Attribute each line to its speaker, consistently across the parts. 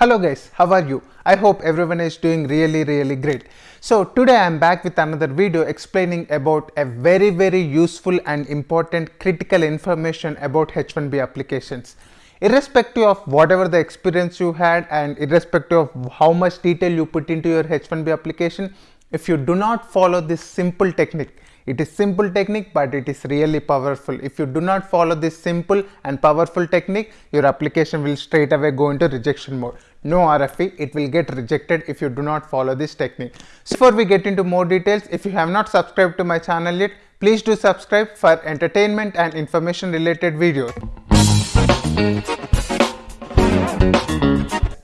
Speaker 1: Hello guys, how are you? I hope everyone is doing really really great. So today I am back with another video explaining about a very very useful and important critical information about H1B applications. Irrespective of whatever the experience you had and irrespective of how much detail you put into your H1B application, if you do not follow this simple technique, it is simple technique but it is really powerful. If you do not follow this simple and powerful technique, your application will straight away go into rejection mode. No RFE, it will get rejected if you do not follow this technique. So before we get into more details, if you have not subscribed to my channel yet, please do subscribe for entertainment and information related videos.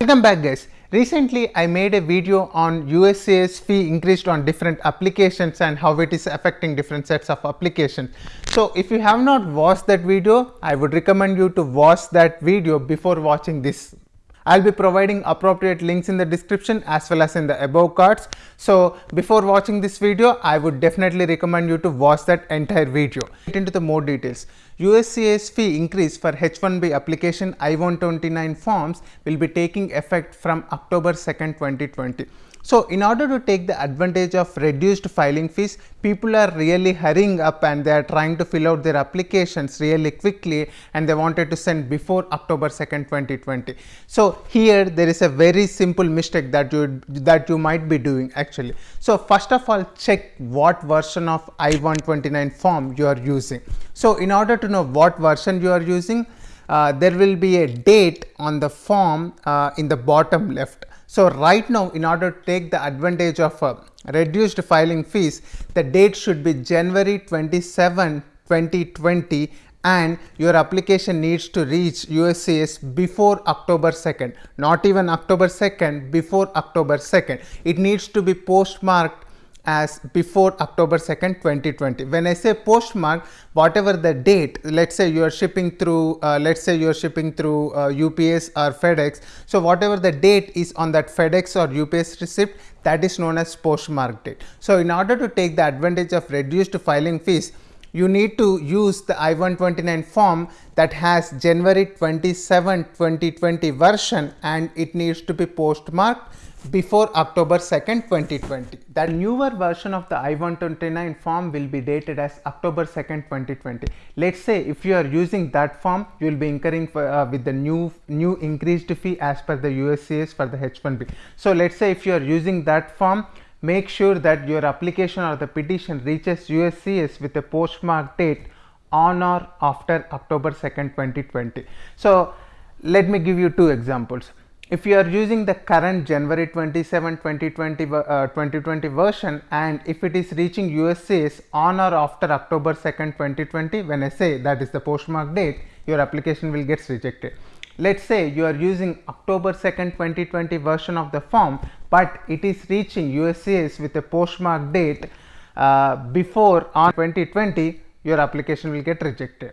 Speaker 1: Welcome back guys. Recently I made a video on USCIS fee increased on different applications and how it is affecting different sets of applications. So if you have not watched that video, I would recommend you to watch that video before watching this I'll be providing appropriate links in the description as well as in the above cards. So before watching this video, I would definitely recommend you to watch that entire video. Get into the more details. USCIS fee increase for H1B application I-129 forms will be taking effect from October 2nd, 2020. So, in order to take the advantage of reduced filing fees, people are really hurrying up and they are trying to fill out their applications really quickly and they wanted to send before October 2nd, 2020. So, here there is a very simple mistake that you that you might be doing actually. So, first of all check what version of I-129 form you are using. So, in order to know what version you are using, uh, there will be a date on the form uh, in the bottom left so, right now in order to take the advantage of uh, reduced filing fees, the date should be January 27, 2020 and your application needs to reach USCIS before October 2nd, not even October 2nd, before October 2nd. It needs to be postmarked as before October 2nd 2020 when I say postmark whatever the date let's say you are shipping through uh, let's say you are shipping through uh, UPS or FedEx so whatever the date is on that FedEx or UPS receipt that is known as postmark date. So in order to take the advantage of reduced filing fees you need to use the I-129 form that has January 27 2020 version and it needs to be postmarked before October 2nd 2020. That newer version of the I-129 form will be dated as October 2nd 2020. Let's say if you are using that form you will be incurring for, uh, with the new new increased fee as per the USCIS for the H1B. So let's say if you are using that form make sure that your application or the petition reaches USCIS with a postmark date on or after October 2nd 2020. So let me give you two examples if you are using the current January 27, 2020, uh, 2020 version and if it is reaching USCIS on or after October 2nd, 2020, when I say that is the postmark date, your application will get rejected. Let's say you are using October 2nd, 2020 version of the form, but it is reaching USCIS with a postmark date uh, before on 2020, your application will get rejected.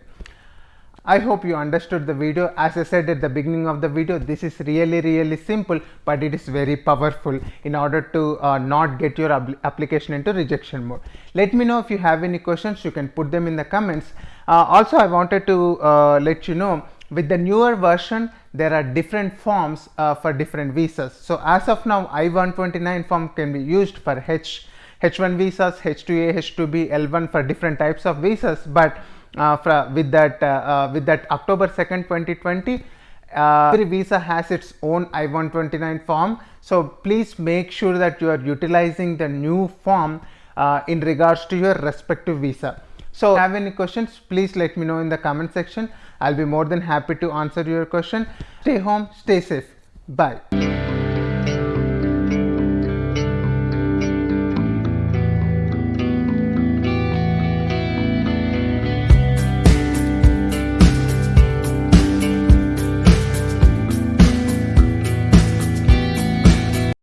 Speaker 1: I hope you understood the video. As I said at the beginning of the video, this is really really simple, but it is very powerful in order to uh, not get your application into rejection mode. Let me know if you have any questions, you can put them in the comments. Uh, also, I wanted to uh, let you know with the newer version, there are different forms uh, for different visas. So, as of now, I-129 form can be used for H, H1 visas, H2A, H2B, L1 for different types of visas, but uh, with that uh, uh, with that October 2nd 2020 every visa has its own I-129 form. So, please make sure that you are utilizing the new form in regards to your respective visa. So, if you have any questions please let me know in the comment section. I will be more than happy to answer your question. Stay home, stay safe. Bye.